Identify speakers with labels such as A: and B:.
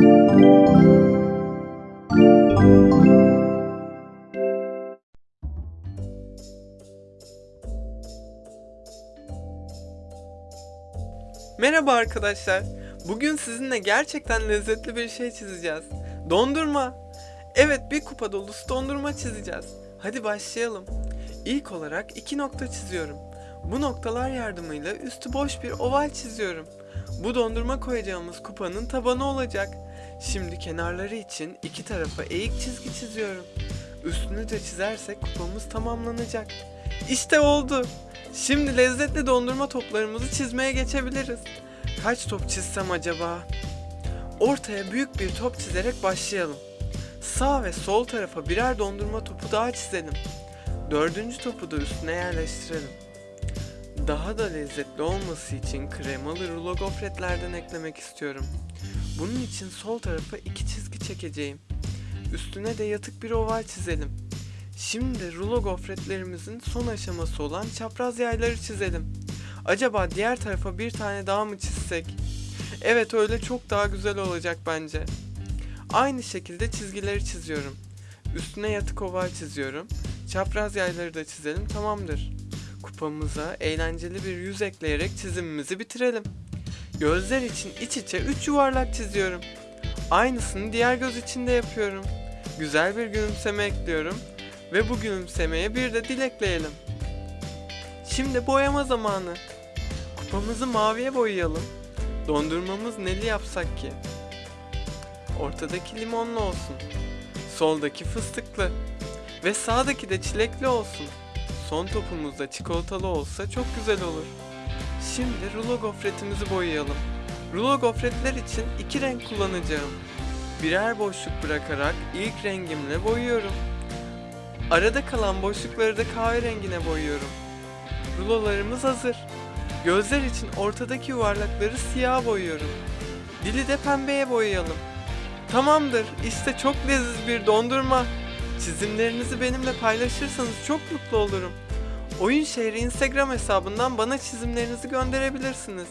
A: Merhaba arkadaşlar. Bugün sizinle gerçekten lezzetli bir şey çizeceğiz. Dondurma. Evet bir kupa dolusu dondurma çizeceğiz. Hadi başlayalım. İlk olarak iki nokta çiziyorum. Bu noktalar yardımıyla üstü boş bir oval çiziyorum. Bu dondurma koyacağımız kupanın tabanı olacak. Şimdi kenarları için iki tarafa eğik çizgi çiziyorum. Üstünü de çizersek kupamız tamamlanacak. İşte oldu. Şimdi lezzetli dondurma toplarımızı çizmeye geçebiliriz. Kaç top çizsem acaba? Ortaya büyük bir top çizerek başlayalım. Sağ ve sol tarafa birer dondurma topu daha çizelim. Dördüncü topu da üstüne yerleştirelim. Daha da lezzetli olması için kremalı rulo gofretlerden eklemek istiyorum. Bunun için sol tarafa iki çizgi çekeceğim. Üstüne de yatık bir oval çizelim. Şimdi rulo gofretlerimizin son aşaması olan çapraz yayları çizelim. Acaba diğer tarafa bir tane daha mı çizsek? Evet öyle çok daha güzel olacak bence. Aynı şekilde çizgileri çiziyorum. Üstüne yatık oval çiziyorum. Çapraz yayları da çizelim tamamdır. Kupamıza eğlenceli bir yüz ekleyerek çizimimizi bitirelim. Gözler için iç içe 3 yuvarlak çiziyorum. Aynısını diğer göz için de yapıyorum. Güzel bir gülümseme ekliyorum ve bu gülümsemeye bir de dil ekleyelim. Şimdi boyama zamanı. Kupamızı maviye boyayalım. Dondurmamız neli yapsak ki? Ortadaki limonlu olsun. Soldaki fıstıklı. Ve sağdaki de çilekli olsun. Son topumuz da çikolatalı olsa çok güzel olur. Şimdi rulo gofretimizi boyayalım. Rulo gofretler için iki renk kullanacağım. Birer boşluk bırakarak ilk rengimle boyuyorum. Arada kalan boşlukları da kahverengine boyuyorum. Rulolarımız hazır. Gözler için ortadaki yuvarlakları siyah boyuyorum. Dili de pembeye boyayalım. Tamamdır. İşte çok leziz bir dondurma. Çizimlerinizi benimle paylaşırsanız çok mutlu olurum. Oyun Şehri Instagram hesabından bana çizimlerinizi gönderebilirsiniz.